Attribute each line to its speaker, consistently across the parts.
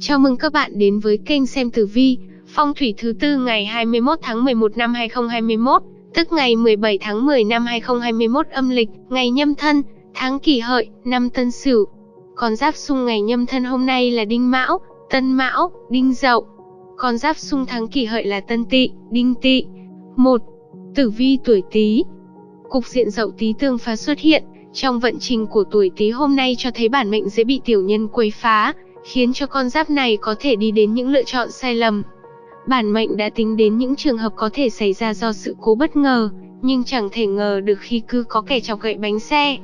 Speaker 1: Chào mừng các bạn đến với kênh xem tử vi, phong thủy thứ tư ngày 21 tháng 11 năm 2021, tức ngày 17 tháng 10 năm 2021 âm lịch, ngày nhâm thân, tháng kỷ hợi, năm tân sửu. Con giáp xung ngày nhâm thân hôm nay là đinh mão, tân mão, đinh dậu. Con giáp xung tháng kỷ hợi là tân tỵ, đinh tỵ. 1. Tử vi tuổi Tý. Cục diện dậu Tý tương phá xuất hiện, trong vận trình của tuổi Tý hôm nay cho thấy bản mệnh dễ bị tiểu nhân quấy phá, khiến cho con giáp này có thể đi đến những lựa chọn sai lầm. Bản mệnh đã tính đến những trường hợp có thể xảy ra do sự cố bất ngờ, nhưng chẳng thể ngờ được khi cứ có kẻ chọc gậy bánh xe.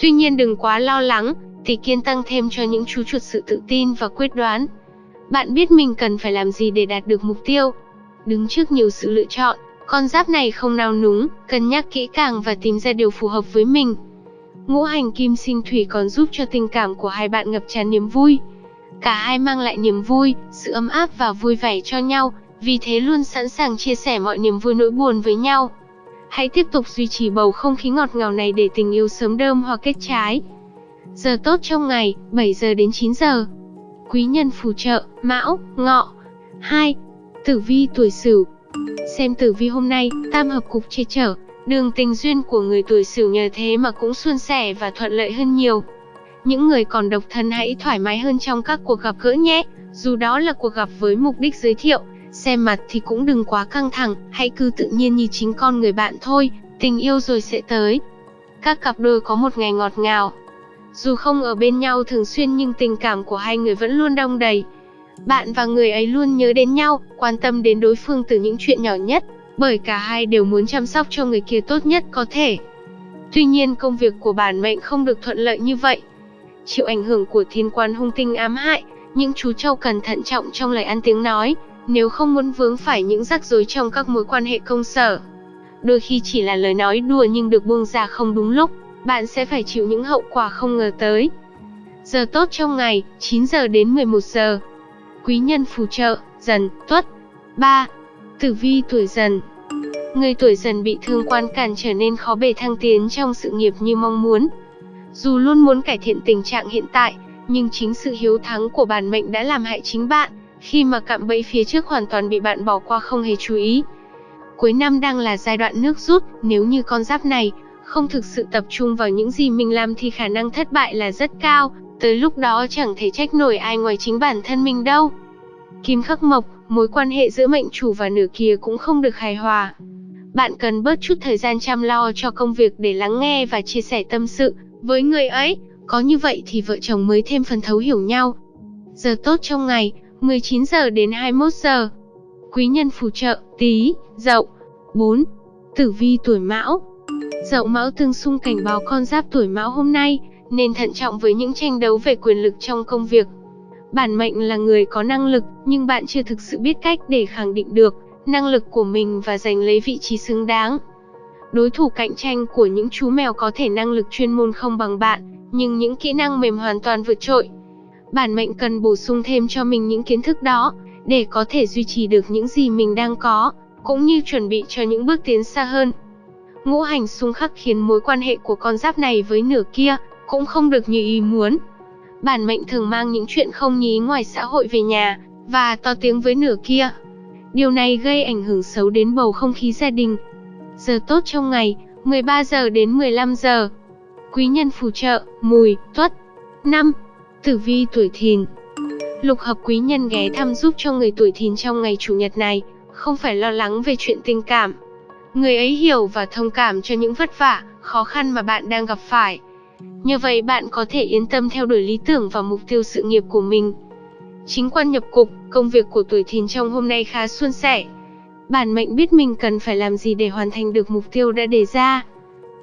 Speaker 1: Tuy nhiên đừng quá lo lắng, thì kiên tăng thêm cho những chú chuột sự tự tin và quyết đoán. Bạn biết mình cần phải làm gì để đạt được mục tiêu. Đứng trước nhiều sự lựa chọn, con giáp này không nào núng, cân nhắc kỹ càng và tìm ra điều phù hợp với mình. Ngũ hành kim sinh thủy còn giúp cho tình cảm của hai bạn ngập tràn niềm vui. Cả hai mang lại niềm vui, sự ấm áp và vui vẻ cho nhau, vì thế luôn sẵn sàng chia sẻ mọi niềm vui nỗi buồn với nhau. Hãy tiếp tục duy trì bầu không khí ngọt ngào này để tình yêu sớm đơm hoa kết trái. Giờ tốt trong ngày, 7 giờ đến 9 giờ. Quý nhân phù trợ, Mão, Ngọ. 2. Tử vi tuổi Sửu. Xem tử vi hôm nay, tam hợp cục che chở, đường tình duyên của người tuổi Sửu nhờ thế mà cũng suôn sẻ và thuận lợi hơn nhiều. Những người còn độc thân hãy thoải mái hơn trong các cuộc gặp gỡ nhé, dù đó là cuộc gặp với mục đích giới thiệu, xem mặt thì cũng đừng quá căng thẳng, hãy cứ tự nhiên như chính con người bạn thôi, tình yêu rồi sẽ tới. Các cặp đôi có một ngày ngọt ngào. Dù không ở bên nhau thường xuyên nhưng tình cảm của hai người vẫn luôn đong đầy. Bạn và người ấy luôn nhớ đến nhau, quan tâm đến đối phương từ những chuyện nhỏ nhất, bởi cả hai đều muốn chăm sóc cho người kia tốt nhất có thể. Tuy nhiên công việc của bản mệnh không được thuận lợi như vậy, chịu ảnh hưởng của thiên quan hung tinh ám hại, những chú trâu cần thận trọng trong lời ăn tiếng nói, nếu không muốn vướng phải những rắc rối trong các mối quan hệ công sở. Đôi khi chỉ là lời nói đùa nhưng được buông ra không đúng lúc, bạn sẽ phải chịu những hậu quả không ngờ tới. Giờ tốt trong ngày, 9 giờ đến 11 giờ. Quý nhân phù trợ, dần, tuất. 3. Tử vi tuổi dần Người tuổi dần bị thương quan cản trở nên khó bề thăng tiến trong sự nghiệp như mong muốn, dù luôn muốn cải thiện tình trạng hiện tại, nhưng chính sự hiếu thắng của bản mệnh đã làm hại chính bạn, khi mà cạm bẫy phía trước hoàn toàn bị bạn bỏ qua không hề chú ý. Cuối năm đang là giai đoạn nước rút, nếu như con giáp này không thực sự tập trung vào những gì mình làm thì khả năng thất bại là rất cao, tới lúc đó chẳng thể trách nổi ai ngoài chính bản thân mình đâu. Kim khắc mộc, mối quan hệ giữa mệnh chủ và nửa kia cũng không được hài hòa. Bạn cần bớt chút thời gian chăm lo cho công việc để lắng nghe và chia sẻ tâm sự, với người ấy, có như vậy thì vợ chồng mới thêm phần thấu hiểu nhau. Giờ tốt trong ngày, 19 giờ đến 21 giờ. Quý nhân phù trợ, tí, dậu. 4. Tử vi tuổi mão Dậu mão tương xung cảnh báo con giáp tuổi mão hôm nay, nên thận trọng với những tranh đấu về quyền lực trong công việc. Bản mệnh là người có năng lực, nhưng bạn chưa thực sự biết cách để khẳng định được năng lực của mình và giành lấy vị trí xứng đáng. Đối thủ cạnh tranh của những chú mèo có thể năng lực chuyên môn không bằng bạn, nhưng những kỹ năng mềm hoàn toàn vượt trội. Bản mệnh cần bổ sung thêm cho mình những kiến thức đó, để có thể duy trì được những gì mình đang có, cũng như chuẩn bị cho những bước tiến xa hơn. Ngũ hành xung khắc khiến mối quan hệ của con giáp này với nửa kia cũng không được như ý muốn. Bản mệnh thường mang những chuyện không nhí ngoài xã hội về nhà và to tiếng với nửa kia. Điều này gây ảnh hưởng xấu đến bầu không khí gia đình, Giờ tốt trong ngày, 13 giờ đến 15 giờ. Quý nhân phù trợ, mùi, tuất. 5. Tử vi tuổi thìn Lục hợp quý nhân ghé thăm giúp cho người tuổi thìn trong ngày chủ nhật này, không phải lo lắng về chuyện tình cảm. Người ấy hiểu và thông cảm cho những vất vả, khó khăn mà bạn đang gặp phải. Như vậy bạn có thể yên tâm theo đuổi lý tưởng và mục tiêu sự nghiệp của mình. Chính quan nhập cục, công việc của tuổi thìn trong hôm nay khá suôn sẻ, Bản mệnh biết mình cần phải làm gì để hoàn thành được mục tiêu đã đề ra.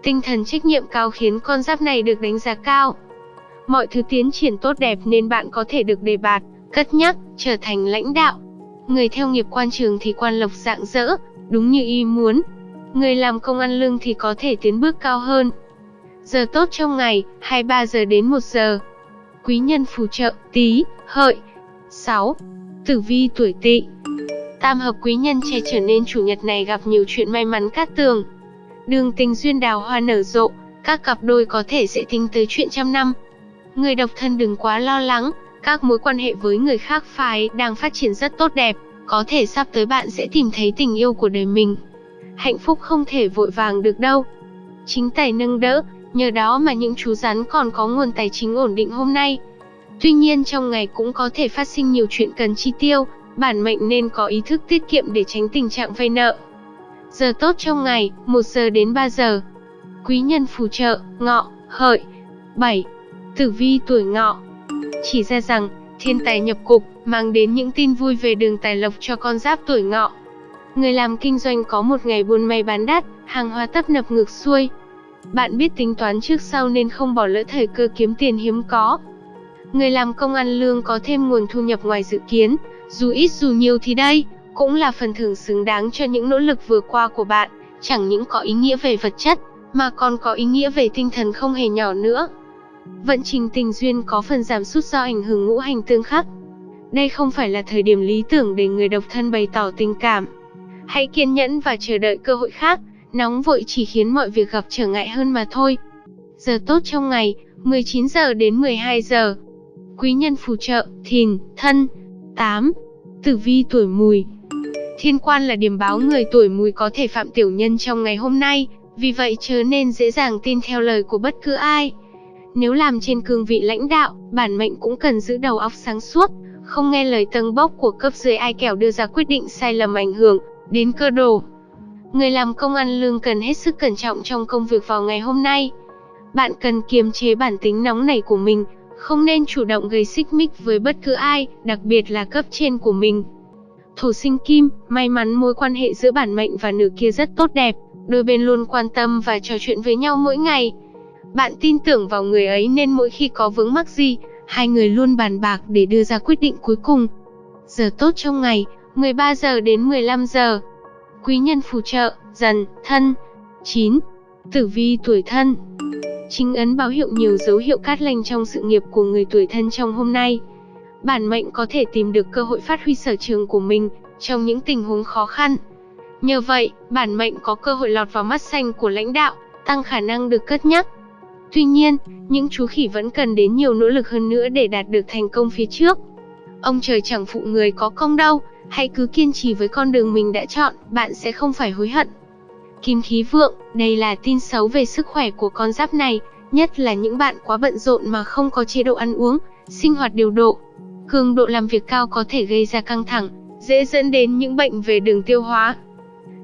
Speaker 1: Tinh thần trách nhiệm cao khiến con giáp này được đánh giá cao. Mọi thứ tiến triển tốt đẹp nên bạn có thể được đề bạt, cất nhắc, trở thành lãnh đạo. Người theo nghiệp quan trường thì quan lộc dạng dỡ, đúng như ý muốn. Người làm công ăn lương thì có thể tiến bước cao hơn. Giờ tốt trong ngày, 23 giờ đến 1 giờ. Quý nhân phù trợ, tí, hợi. 6. Tử vi tuổi tỵ Tam hợp quý nhân che trở nên chủ nhật này gặp nhiều chuyện may mắn cát tường. Đường tình duyên đào hoa nở rộ, các cặp đôi có thể sẽ tính tới chuyện trăm năm. Người độc thân đừng quá lo lắng, Các mối quan hệ với người khác phái đang phát triển rất tốt đẹp, có thể sắp tới bạn sẽ tìm thấy tình yêu của đời mình. Hạnh phúc không thể vội vàng được đâu. Chính tài nâng đỡ, nhờ đó mà những chú rắn còn có nguồn tài chính ổn định hôm nay. Tuy nhiên trong ngày cũng có thể phát sinh nhiều chuyện cần chi tiêu, bản mệnh nên có ý thức tiết kiệm để tránh tình trạng vay nợ. Giờ tốt trong ngày, 1 giờ đến 3 giờ. Quý nhân phù trợ, ngọ, hợi. 7. Tử vi tuổi ngọ. Chỉ ra rằng, thiên tài nhập cục, mang đến những tin vui về đường tài lộc cho con giáp tuổi ngọ. Người làm kinh doanh có một ngày buôn may bán đắt, hàng hóa tấp nập ngược xuôi. Bạn biết tính toán trước sau nên không bỏ lỡ thời cơ kiếm tiền hiếm có. Người làm công ăn lương có thêm nguồn thu nhập ngoài dự kiến, dù ít dù nhiều thì đây, cũng là phần thưởng xứng đáng cho những nỗ lực vừa qua của bạn, chẳng những có ý nghĩa về vật chất, mà còn có ý nghĩa về tinh thần không hề nhỏ nữa. Vận trình tình duyên có phần giảm sút do ảnh hưởng ngũ hành tương khắc. Đây không phải là thời điểm lý tưởng để người độc thân bày tỏ tình cảm. Hãy kiên nhẫn và chờ đợi cơ hội khác, nóng vội chỉ khiến mọi việc gặp trở ngại hơn mà thôi. Giờ tốt trong ngày, 19 giờ đến 12 giờ. Quý nhân phù trợ, thìn, thân. 8. Tử vi tuổi mùi Thiên quan là điểm báo người tuổi mùi có thể phạm tiểu nhân trong ngày hôm nay, vì vậy chớ nên dễ dàng tin theo lời của bất cứ ai. Nếu làm trên cương vị lãnh đạo, bản mệnh cũng cần giữ đầu óc sáng suốt, không nghe lời tâng bốc của cấp dưới ai kẻo đưa ra quyết định sai lầm ảnh hưởng đến cơ đồ. Người làm công ăn lương cần hết sức cẩn trọng trong công việc vào ngày hôm nay. Bạn cần kiềm chế bản tính nóng nảy của mình, không nên chủ động gây xích mích với bất cứ ai, đặc biệt là cấp trên của mình. Thổ sinh kim, may mắn mối quan hệ giữa bản mệnh và nửa kia rất tốt đẹp, đôi bên luôn quan tâm và trò chuyện với nhau mỗi ngày. Bạn tin tưởng vào người ấy nên mỗi khi có vướng mắc gì, hai người luôn bàn bạc để đưa ra quyết định cuối cùng. Giờ tốt trong ngày, 13 giờ đến 15 giờ. Quý nhân phù trợ, dần, thân. 9. Tử vi tuổi thân Chính ấn báo hiệu nhiều dấu hiệu cát lành trong sự nghiệp của người tuổi thân trong hôm nay. Bản mệnh có thể tìm được cơ hội phát huy sở trường của mình trong những tình huống khó khăn. Nhờ vậy, bản mệnh có cơ hội lọt vào mắt xanh của lãnh đạo, tăng khả năng được cất nhắc. Tuy nhiên, những chú khỉ vẫn cần đến nhiều nỗ lực hơn nữa để đạt được thành công phía trước. Ông trời chẳng phụ người có công đâu, hãy cứ kiên trì với con đường mình đã chọn, bạn sẽ không phải hối hận. Kim khí vượng, đây là tin xấu về sức khỏe của con giáp này, nhất là những bạn quá bận rộn mà không có chế độ ăn uống, sinh hoạt điều độ. Cường độ làm việc cao có thể gây ra căng thẳng, dễ dẫn đến những bệnh về đường tiêu hóa.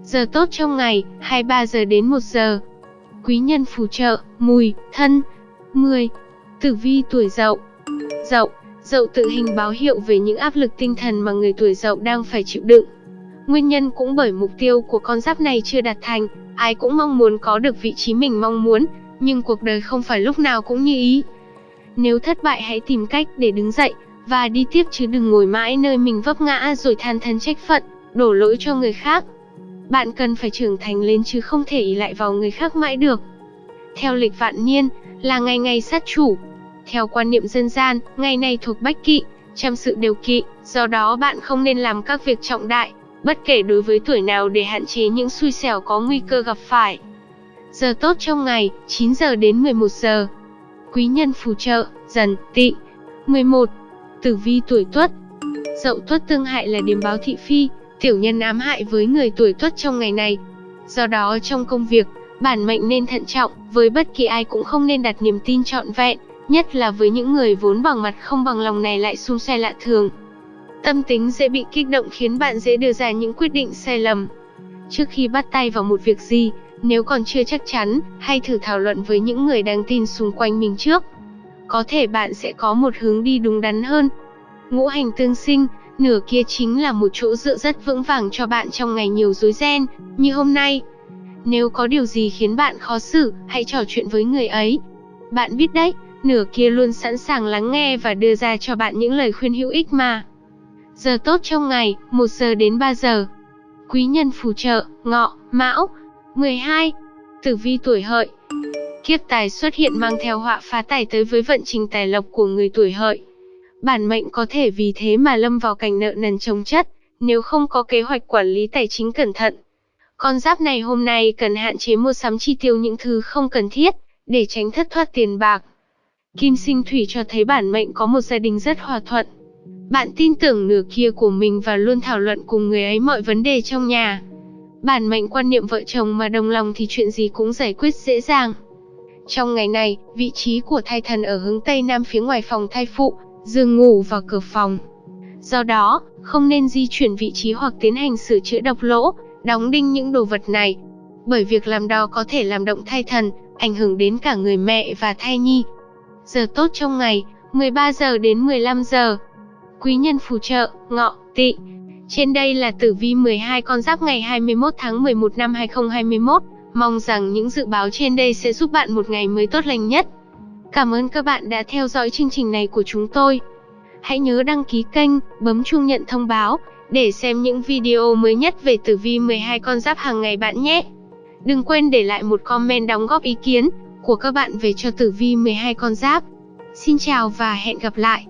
Speaker 1: Giờ tốt trong ngày, 23 giờ đến 1 giờ. Quý nhân phù trợ, mùi, thân. 10. Tử vi tuổi dậu Dậu, dậu tự hình báo hiệu về những áp lực tinh thần mà người tuổi dậu đang phải chịu đựng. Nguyên nhân cũng bởi mục tiêu của con giáp này chưa đạt thành, ai cũng mong muốn có được vị trí mình mong muốn, nhưng cuộc đời không phải lúc nào cũng như ý. Nếu thất bại hãy tìm cách để đứng dậy, và đi tiếp chứ đừng ngồi mãi nơi mình vấp ngã rồi than thân trách phận, đổ lỗi cho người khác. Bạn cần phải trưởng thành lên chứ không thể ý lại vào người khác mãi được. Theo lịch vạn niên, là ngày ngày sát chủ. Theo quan niệm dân gian, ngày này thuộc bách kỵ, trăm sự đều kỵ, do đó bạn không nên làm các việc trọng đại, bất kể đối với tuổi nào để hạn chế những xui xẻo có nguy cơ gặp phải. Giờ tốt trong ngày, 9 giờ đến 11 giờ. Quý nhân phù trợ, dần, tị. 11. Tử vi tuổi tuất Dậu tuất tương hại là điểm báo thị phi, tiểu nhân ám hại với người tuổi tuất trong ngày này. Do đó trong công việc, bản mệnh nên thận trọng, với bất kỳ ai cũng không nên đặt niềm tin trọn vẹn, nhất là với những người vốn bằng mặt không bằng lòng này lại xung xoe lạ thường. Tâm tính dễ bị kích động khiến bạn dễ đưa ra những quyết định sai lầm. Trước khi bắt tay vào một việc gì, nếu còn chưa chắc chắn, hãy thử thảo luận với những người đáng tin xung quanh mình trước. Có thể bạn sẽ có một hướng đi đúng đắn hơn. Ngũ hành tương sinh, nửa kia chính là một chỗ dựa rất vững vàng cho bạn trong ngày nhiều rối ren, như hôm nay. Nếu có điều gì khiến bạn khó xử, hãy trò chuyện với người ấy. Bạn biết đấy, nửa kia luôn sẵn sàng lắng nghe và đưa ra cho bạn những lời khuyên hữu ích mà. Giờ tốt trong ngày, 1 giờ đến 3 giờ. Quý nhân phù trợ, ngọ, mão. 12. Tử vi tuổi hợi. Kiếp tài xuất hiện mang theo họa phá tài tới với vận trình tài lộc của người tuổi hợi. Bản mệnh có thể vì thế mà lâm vào cảnh nợ nần chồng chất, nếu không có kế hoạch quản lý tài chính cẩn thận. Con giáp này hôm nay cần hạn chế mua sắm chi tiêu những thứ không cần thiết, để tránh thất thoát tiền bạc. Kim sinh thủy cho thấy bản mệnh có một gia đình rất hòa thuận. Bạn tin tưởng nửa kia của mình và luôn thảo luận cùng người ấy mọi vấn đề trong nhà. Bản mệnh quan niệm vợ chồng mà đồng lòng thì chuyện gì cũng giải quyết dễ dàng. Trong ngày này, vị trí của thai thần ở hướng Tây Nam phía ngoài phòng thai phụ, giường ngủ và cửa phòng. Do đó, không nên di chuyển vị trí hoặc tiến hành sửa chữa độc lỗ, đóng đinh những đồ vật này. Bởi việc làm đó có thể làm động thai thần, ảnh hưởng đến cả người mẹ và thai nhi. Giờ tốt trong ngày, 13 giờ đến 15 giờ. Quý nhân phù trợ, ngọ, tỵ. Trên đây là tử vi 12 con giáp ngày 21 tháng 11 năm 2021. Mong rằng những dự báo trên đây sẽ giúp bạn một ngày mới tốt lành nhất. Cảm ơn các bạn đã theo dõi chương trình này của chúng tôi. Hãy nhớ đăng ký kênh, bấm chuông nhận thông báo để xem những video mới nhất về tử vi 12 con giáp hàng ngày bạn nhé. Đừng quên để lại một comment đóng góp ý kiến của các bạn về cho tử vi 12 con giáp. Xin chào và hẹn gặp lại.